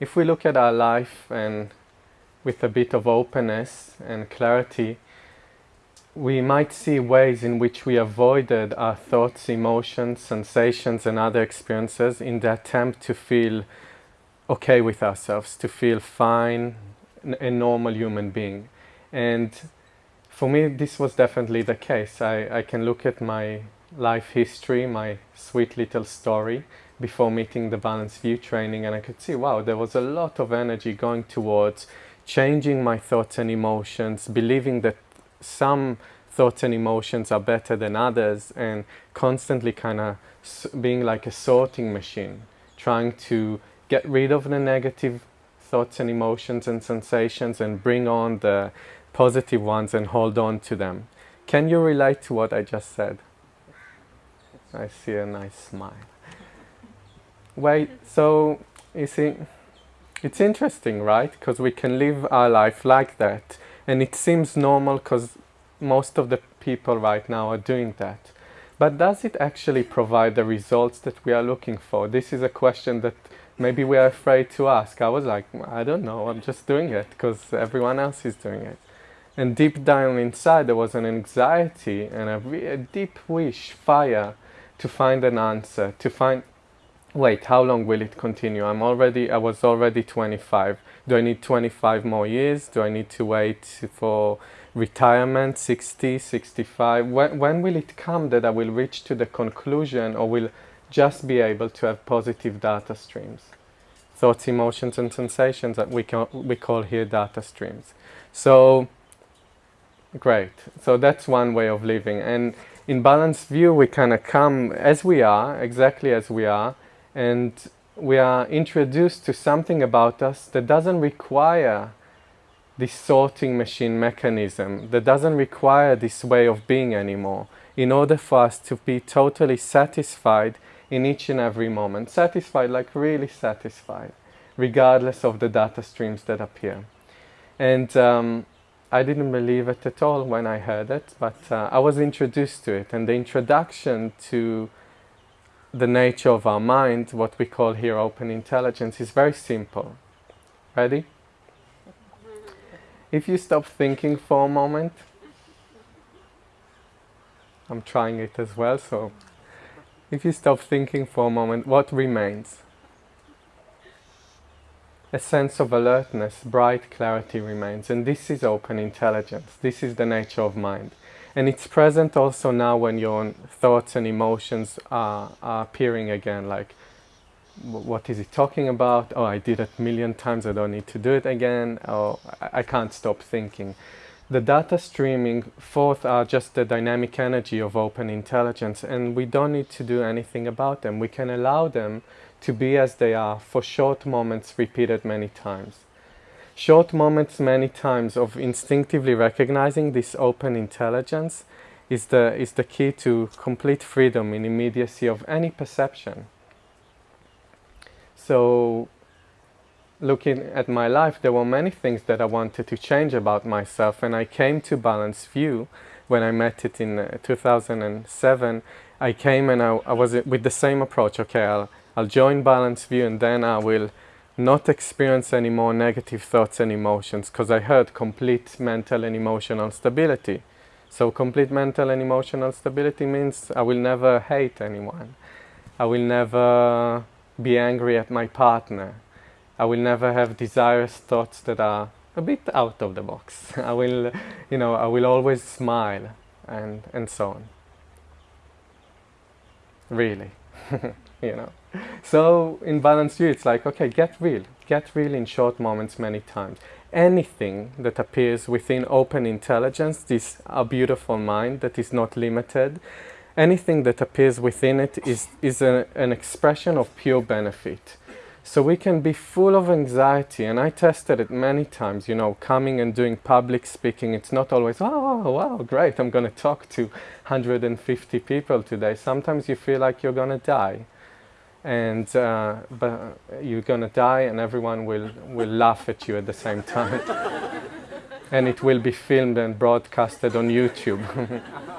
if we look at our life and with a bit of openness and clarity, we might see ways in which we avoided our thoughts, emotions, sensations, and other experiences in the attempt to feel okay with ourselves, to feel fine, a normal human being. And for me, this was definitely the case. I, I can look at my life history, my sweet little story before meeting the Balanced View training, and I could see, wow, there was a lot of energy going towards changing my thoughts and emotions, believing that some thoughts and emotions are better than others, and constantly kind of being like a sorting machine, trying to get rid of the negative thoughts and emotions and sensations and bring on the positive ones and hold on to them. Can you relate to what I just said? I see a nice smile. Wait, so you see, it's interesting, right? Because we can live our life like that. And it seems normal because most of the people right now are doing that. But does it actually provide the results that we are looking for? This is a question that maybe we are afraid to ask. I was like, I don't know, I'm just doing it because everyone else is doing it. And deep down inside, there was an anxiety and a, a deep wish, fire, to find an answer, to find, wait, how long will it continue? I'm already, I was already 25. Do I need 25 more years? Do I need to wait for retirement, 60, 65? When, when will it come that I will reach to the conclusion or will just be able to have positive data streams? Thoughts, emotions, and sensations that we, can, we call here data streams. So, great. So that's one way of living. And in balanced view, we kind of come as we are, exactly as we are, and we are introduced to something about us that doesn't require this sorting machine mechanism, that doesn't require this way of being anymore, in order for us to be totally satisfied in each and every moment. Satisfied, like really satisfied, regardless of the data streams that appear. And um, I didn't believe it at all when I heard it, but uh, I was introduced to it. And the introduction to the nature of our mind, what we call here open intelligence, is very simple. Ready? If you stop thinking for a moment, I'm trying it as well, so if you stop thinking for a moment, what remains? A sense of alertness, bright clarity remains. And this is open intelligence. This is the nature of mind. And it's present also now when your thoughts and emotions are, are appearing again, like, what is he talking about? Oh, I did it a million times, I don't need to do it again. Oh, I can't stop thinking. The data streaming forth are just the dynamic energy of open intelligence, and we don't need to do anything about them. We can allow them to be as they are for short moments repeated many times. Short moments many times of instinctively recognizing this open intelligence is the, is the key to complete freedom in immediacy of any perception. So looking at my life, there were many things that I wanted to change about myself and I came to Balanced View when I met it in uh, 2007. I came and I, I was with the same approach, okay, I'll I'll join Balanced View and then I will not experience any more negative thoughts and emotions because I heard complete mental and emotional stability. So complete mental and emotional stability means I will never hate anyone. I will never be angry at my partner. I will never have desirous thoughts that are a bit out of the box. I will, you know, I will always smile and, and so on. Really, you know. So in Balanced View, it's like, okay, get real. Get real in short moments many times. Anything that appears within open intelligence, this a beautiful mind that is not limited, anything that appears within it is, is a, an expression of pure benefit. So we can be full of anxiety, and I tested it many times, you know, coming and doing public speaking. It's not always, oh, wow, great, I'm going to talk to 150 people today. Sometimes you feel like you're going to die and uh, but you're gonna die and everyone will will laugh at you at the same time and it will be filmed and broadcasted on YouTube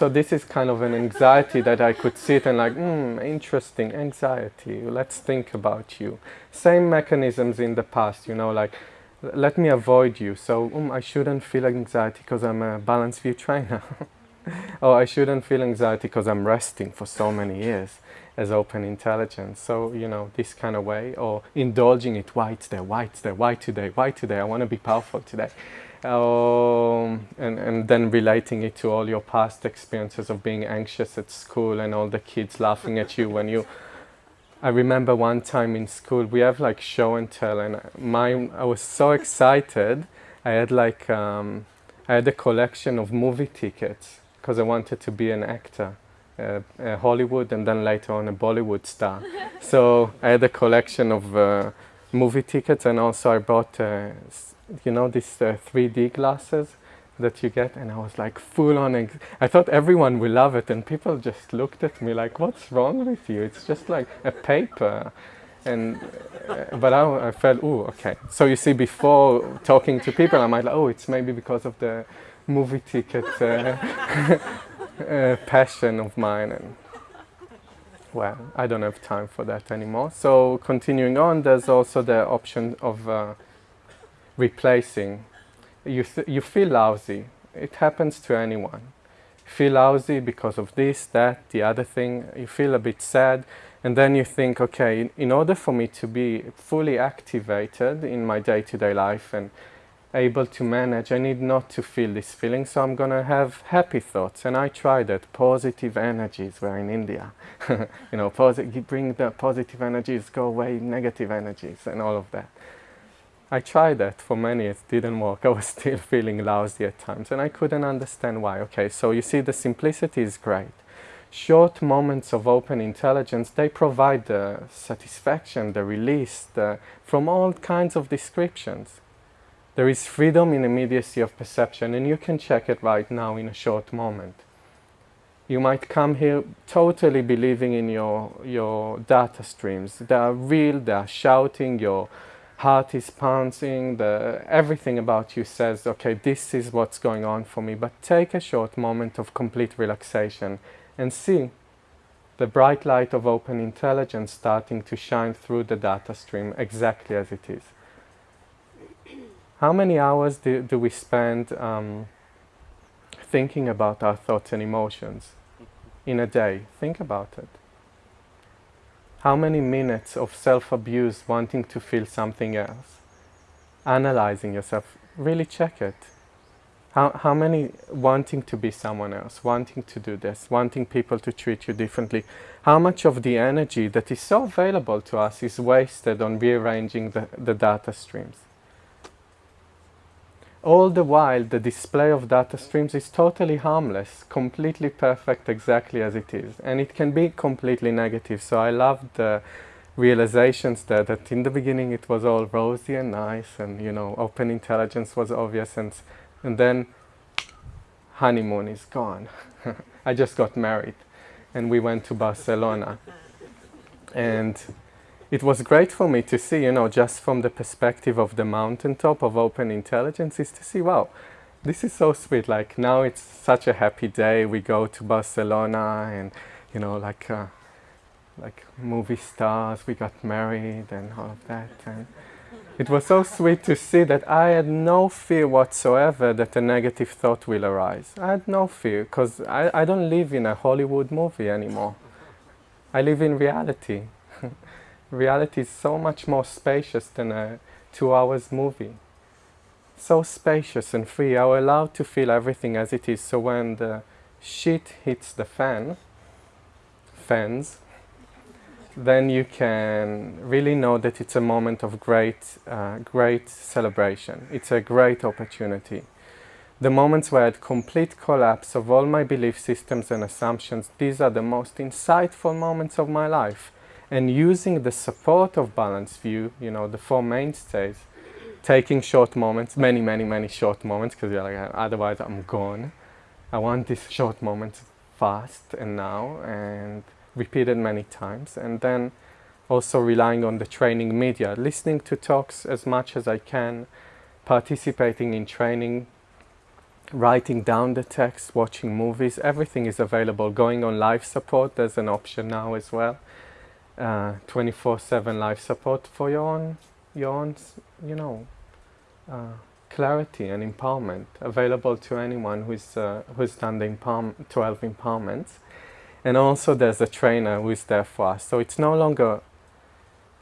So this is kind of an anxiety that I could sit and like, hmm, interesting, anxiety, let's think about you. Same mechanisms in the past, you know, like, let me avoid you. So um, I shouldn't feel anxiety because I'm a balanced view trainer. oh, I shouldn't feel anxiety because I'm resting for so many years as open intelligence. So, you know, this kind of way, or indulging it, why there, why there, why today, why today, I want to be powerful today. Um, and, and then relating it to all your past experiences of being anxious at school and all the kids laughing at you when you I remember one time in school we have like show and tell and my I was so excited I had like um, I had a collection of movie tickets because I wanted to be an actor uh, uh, Hollywood and then later on a Bollywood star. So I had a collection of uh, movie tickets and also I bought uh, you know, these 3D uh, glasses that you get and I was like full on I thought everyone will love it and people just looked at me like what's wrong with you? It's just like a paper. And uh, but I, I felt oh okay. So you see before talking to people I might like oh it's maybe because of the movie ticket uh, passion of mine and well I don't have time for that anymore so continuing on there's also the option of uh, replacing. You, you feel lousy. It happens to anyone. Feel lousy because of this, that, the other thing. You feel a bit sad. And then you think, okay, in, in order for me to be fully activated in my day-to-day -day life and able to manage, I need not to feel this feeling, so I'm to have happy thoughts. And I tried that. Positive energies were in India. you know, bring the positive energies, go away negative energies and all of that. I tried that for many, it didn't work. I was still feeling lousy at times and I couldn't understand why. Okay, so you see the simplicity is great. Short moments of open intelligence, they provide the satisfaction, the release the, from all kinds of descriptions. There is freedom in immediacy of perception and you can check it right now in a short moment. You might come here totally believing in your, your data streams. They are real, they are shouting, your heart is pouncing, the, everything about you says, okay, this is what's going on for me. But take a short moment of complete relaxation and see the bright light of open intelligence starting to shine through the data stream exactly as it is. How many hours do, do we spend um, thinking about our thoughts and emotions in a day? Think about it. How many minutes of self-abuse wanting to feel something else? Analyzing yourself, really check it. How, how many wanting to be someone else, wanting to do this, wanting people to treat you differently? How much of the energy that is so available to us is wasted on rearranging the, the data streams? All the while, the display of data streams is totally harmless, completely perfect exactly as it is. And it can be completely negative. So I love the realizations there that in the beginning it was all rosy and nice and, you know, open intelligence was obvious. And, and then honeymoon is gone. I just got married and we went to Barcelona. And it was great for me to see, you know, just from the perspective of the mountaintop of open intelligence is to see, wow, this is so sweet. Like now it's such a happy day. We go to Barcelona and, you know, like, uh, like movie stars, we got married and all of that. And it was so sweet to see that I had no fear whatsoever that a negative thought will arise. I had no fear because I, I don't live in a Hollywood movie anymore. I live in reality reality is so much more spacious than a two hours movie. So spacious and free, I'm allowed to feel everything as it is. So when the shit hits the fan, fans, then you can really know that it's a moment of great, uh, great celebration. It's a great opportunity. The moments where I had complete collapse of all my belief systems and assumptions, these are the most insightful moments of my life and using the support of balanced view, you know, the four mainstays, taking short moments, many, many, many short moments, because you're like, uh, otherwise I'm gone. I want these short moments fast and now, and repeated many times, and then also relying on the training media, listening to talks as much as I can, participating in training writing down the text, watching movies, everything is available. Going on life support, there's an option now as well. 24/7 uh, life support for your own, your own, you know, uh, clarity and empowerment available to anyone who's uh, who's done the empower 12 empowerments. And also, there's a trainer who's there for us. So it's no longer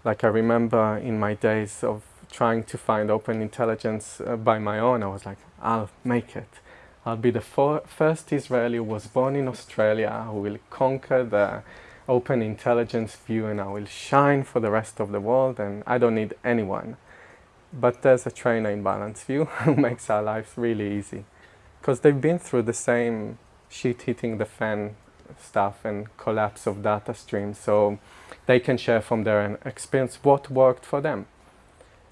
like I remember in my days of trying to find open intelligence uh, by my own. I was like, I'll make it. I'll be the first Israeli who was born in Australia who will conquer the open intelligence view and I will shine for the rest of the world and I don't need anyone. But there's a trainer in balance View who makes our lives really easy because they've been through the same shit hitting the fan stuff and collapse of data streams so they can share from their experience what worked for them.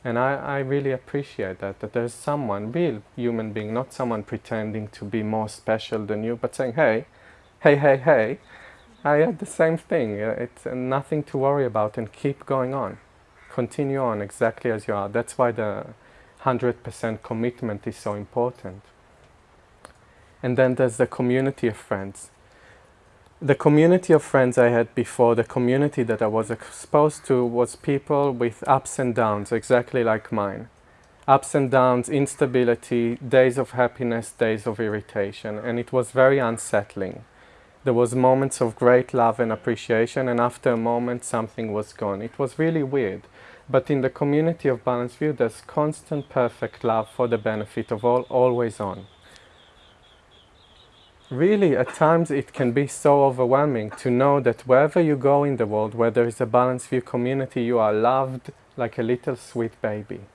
And I, I really appreciate that, that there's someone, real human being, not someone pretending to be more special than you, but saying, hey, hey, hey, hey, I had the same thing. Uh, it's uh, nothing to worry about and keep going on. Continue on exactly as you are. That's why the 100% commitment is so important. And then there's the community of friends the community of friends I had before, the community that I was exposed to was people with ups and downs, exactly like mine. Ups and downs, instability, days of happiness, days of irritation, and it was very unsettling. There was moments of great love and appreciation, and after a moment something was gone. It was really weird. But in the community of Balanced View, there's constant perfect love for the benefit of all, always on really at times it can be so overwhelming to know that wherever you go in the world, where there is a balanced view community, you are loved like a little sweet baby.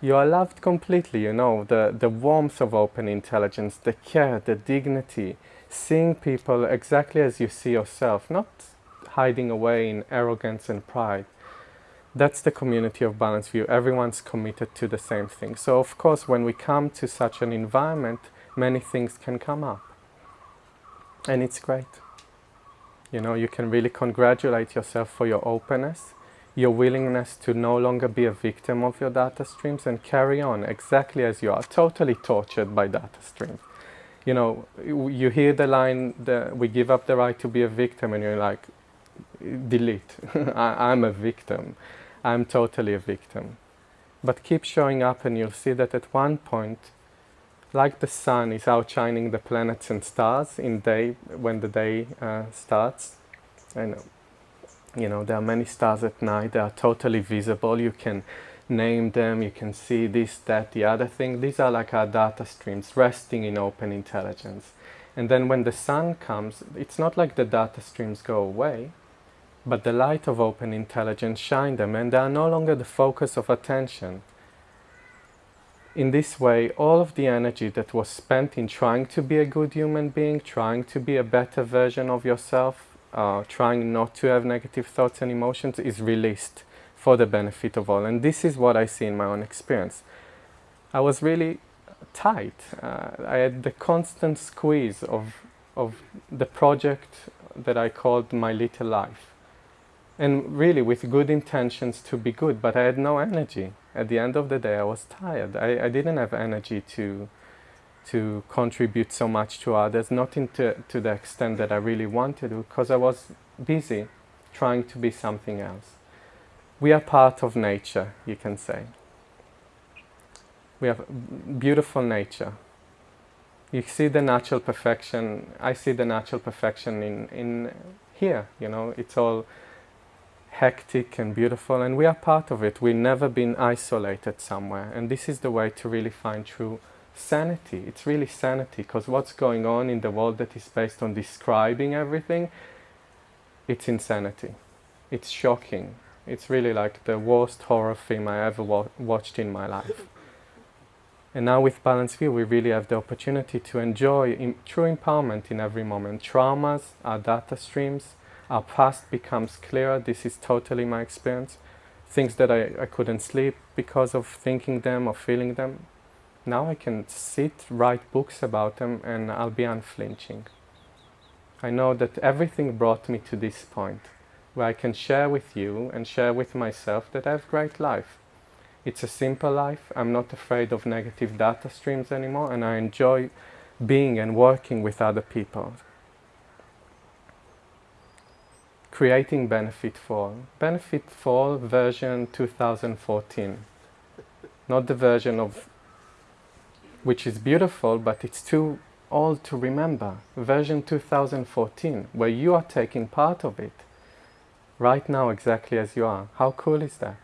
You are loved completely, you know, the, the warmth of open intelligence, the care, the dignity, seeing people exactly as you see yourself, not hiding away in arrogance and pride. That's the community of balanced view. Everyone's committed to the same thing. So of course, when we come to such an environment, many things can come up. And it's great. You know, you can really congratulate yourself for your openness, your willingness to no longer be a victim of your data streams and carry on exactly as you are, totally tortured by data streams. You know, you hear the line, that we give up the right to be a victim and you're like, delete, I, I'm a victim. I'm totally a victim. But keep showing up and you'll see that at one point like the sun is outshining the planets and stars in day when the day uh, starts. And you know there are many stars at night. They are totally visible. You can name them. You can see this, that, the other thing. These are like our data streams resting in open intelligence. And then when the sun comes, it's not like the data streams go away, but the light of open intelligence shine them, and they are no longer the focus of attention in this way, all of the energy that was spent in trying to be a good human being, trying to be a better version of yourself, uh, trying not to have negative thoughts and emotions is released for the benefit of all. And this is what I see in my own experience. I was really tight. Uh, I had the constant squeeze of, of the project that I called my little life. And really with good intentions to be good, but I had no energy at the end of the day, I was tired. I, I didn't have energy to, to contribute so much to others, not into, to the extent that I really wanted to, because I was busy trying to be something else. We are part of nature, you can say. We have beautiful nature. You see the natural perfection, I see the natural perfection in, in here, you know, it's all hectic and beautiful and we are part of it. We've never been isolated somewhere and this is the way to really find true sanity. It's really sanity because what's going on in the world that is based on describing everything, it's insanity. It's shocking. It's really like the worst horror film I ever wa watched in my life. And now with Balanced View, we really have the opportunity to enjoy true empowerment in every moment. Traumas, our data streams, our past becomes clearer. This is totally my experience. Things that I, I couldn't sleep because of thinking them or feeling them. Now I can sit, write books about them and I'll be unflinching. I know that everything brought me to this point where I can share with you and share with myself that I have great life. It's a simple life. I'm not afraid of negative data streams anymore, and I enjoy being and working with other people. Creating Benefit for All. Benefit for All version 2014. Not the version of which is beautiful, but it's too old to remember. Version 2014, where you are taking part of it right now exactly as you are. How cool is that?